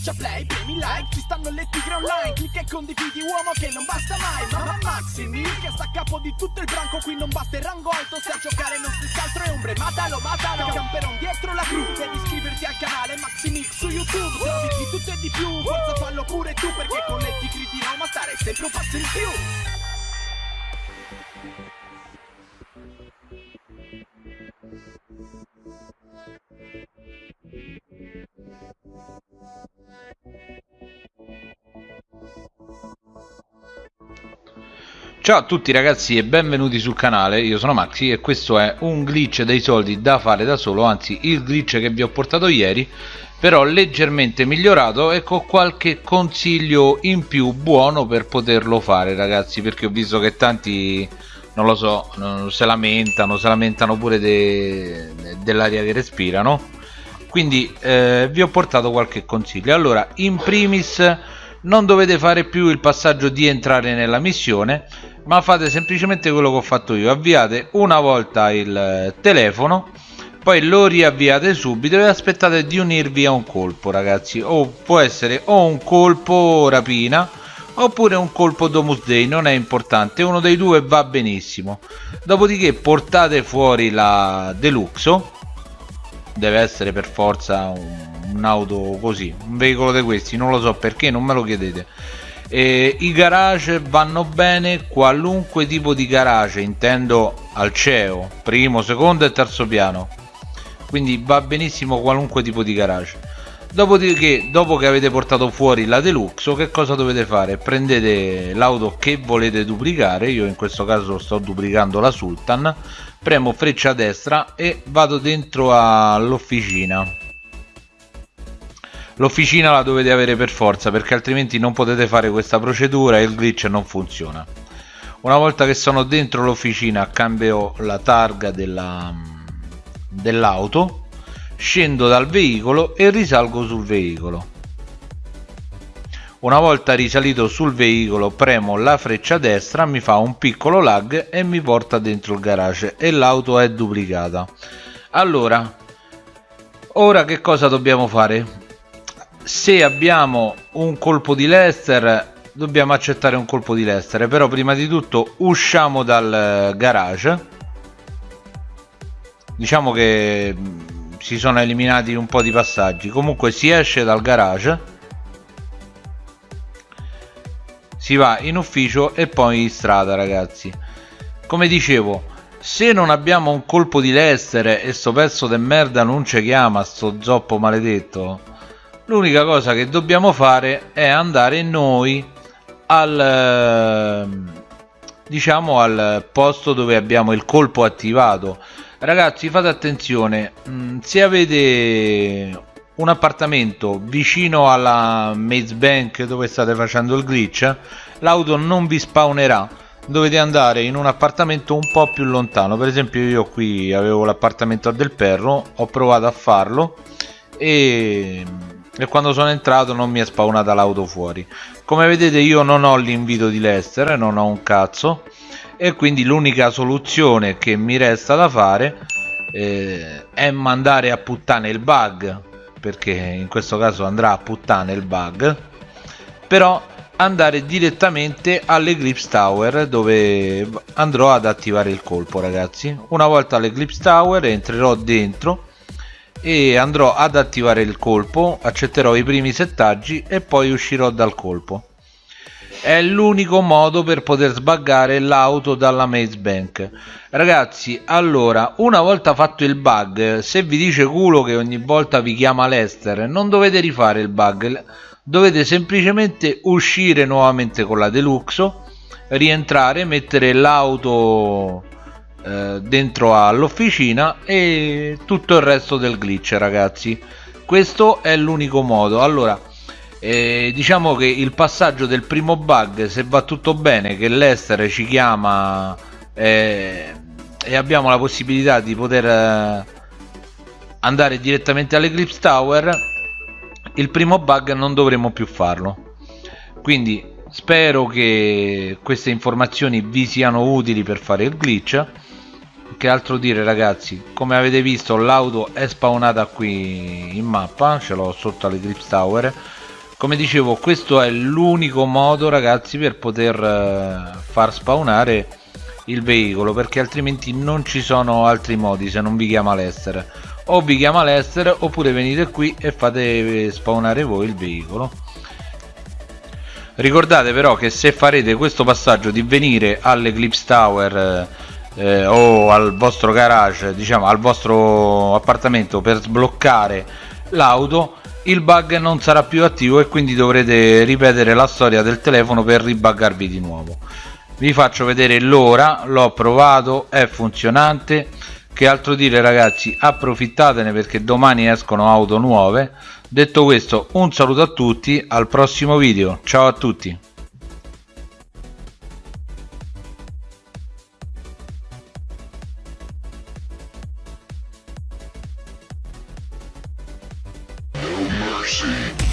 Schiaccia play, premi like, ci stanno le tigre online Clicca e condividi uomo che non basta mai Mamma Maximi che sta a capo di tutto il branco Qui non basta il rango alto, se a giocare non si altro è ombre Matalo, matalo, camperon dietro la cru Devi iscriverti al canale Maximix su YouTube Trovi di tutto e di più, forza fallo pure tu Perché con le tigri di Roma stare sempre un passo in più Ciao a tutti ragazzi e benvenuti sul canale, io sono Maxi e questo è un glitch dei soldi da fare da solo, anzi il glitch che vi ho portato ieri però leggermente migliorato. E con qualche consiglio in più buono per poterlo fare ragazzi perché ho visto che tanti non lo so se lamentano se lamentano pure de, dell'aria che respirano. Quindi eh, vi ho portato qualche consiglio. Allora in primis non dovete fare più il passaggio di entrare nella missione ma fate semplicemente quello che ho fatto io. Avviate una volta il telefono poi lo riavviate subito e aspettate di unirvi a un colpo ragazzi. O può essere o un colpo rapina oppure un colpo Domus Day non è importante. Uno dei due va benissimo. Dopodiché portate fuori la Deluxo. Deve essere per forza un'auto così un veicolo di questi non lo so perché non me lo chiedete e i garage vanno bene qualunque tipo di garage intendo al CEO primo secondo e terzo piano. Quindi va benissimo qualunque tipo di garage. Dopodiché dopo che avete portato fuori la deluxe che cosa dovete fare? Prendete l'auto che volete duplicare io in questo caso sto duplicando la sultan premo freccia a destra e vado dentro all'officina l'officina la dovete avere per forza perché altrimenti non potete fare questa procedura e il glitch non funziona. Una volta che sono dentro l'officina cambio la targa della dell'auto scendo dal veicolo e risalgo sul veicolo. Una volta risalito sul veicolo premo la freccia destra mi fa un piccolo lag e mi porta dentro il garage e l'auto è duplicata. Allora ora che cosa dobbiamo fare se abbiamo un colpo di Lester dobbiamo accettare un colpo di Lester però prima di tutto usciamo dal garage. Diciamo che si sono eliminati un po' di passaggi. Comunque si esce dal garage si va in ufficio e poi in strada ragazzi. Come dicevo se non abbiamo un colpo di Lester e sto pezzo de merda non ci chiama sto zoppo maledetto l'unica cosa che dobbiamo fare è andare noi al diciamo al posto dove abbiamo il colpo attivato. Ragazzi fate attenzione mm, se avete un appartamento vicino alla Maze Bank dove state facendo il glitch l'auto non vi spawnerà. Dovete andare in un appartamento un po' più lontano. Per esempio io qui avevo l'appartamento del perro ho provato a farlo e, e quando sono entrato non mi è spawnata l'auto fuori. Come vedete io non ho l'invito di Lester non ho un cazzo. E quindi l'unica soluzione che mi resta da fare eh, è mandare a puttane il bug perché in questo caso andrà a puttane il bug però andare direttamente all'Eclipse Tower dove andrò ad attivare il colpo ragazzi. Una volta all'Eclipse Tower entrerò dentro e andrò ad attivare il colpo accetterò i primi settaggi e poi uscirò dal colpo. È l'unico modo per poter sbaggare l'auto dalla Maze Bank. Ragazzi allora una volta fatto il bug se vi dice culo che ogni volta vi chiama Lester non dovete rifare il bug dovete semplicemente uscire nuovamente con la Deluxo rientrare mettere l'auto eh, dentro all'officina e tutto il resto del glitch ragazzi. Questo è l'unico modo. Allora e diciamo che il passaggio del primo bug se va tutto bene che l'Ester ci chiama eh, e abbiamo la possibilità di poter eh, andare direttamente all'Eclipse Tower il primo bug non dovremo più farlo. Quindi spero che queste informazioni vi siano utili per fare il glitch che altro dire ragazzi? Come avete visto l'auto è spawnata qui in mappa ce l'ho sotto all'Eclipse Tower. Come dicevo questo è l'unico modo ragazzi per poter eh, far spawnare il veicolo perché altrimenti non ci sono altri modi se non vi chiama l'essere o vi chiama l'essere oppure venite qui e fate spawnare voi il veicolo. Ricordate però che se farete questo passaggio di venire all'Eclipse Tower eh, o al vostro garage diciamo al vostro appartamento per sbloccare l'auto il bug non sarà più attivo e quindi dovrete ripetere la storia del telefono per ribuggarvi di nuovo. Vi faccio vedere l'ora l'ho provato è funzionante. Che altro dire ragazzi approfittatene perché domani escono auto nuove. Detto questo un saluto a tutti al prossimo video. Ciao a tutti mercy.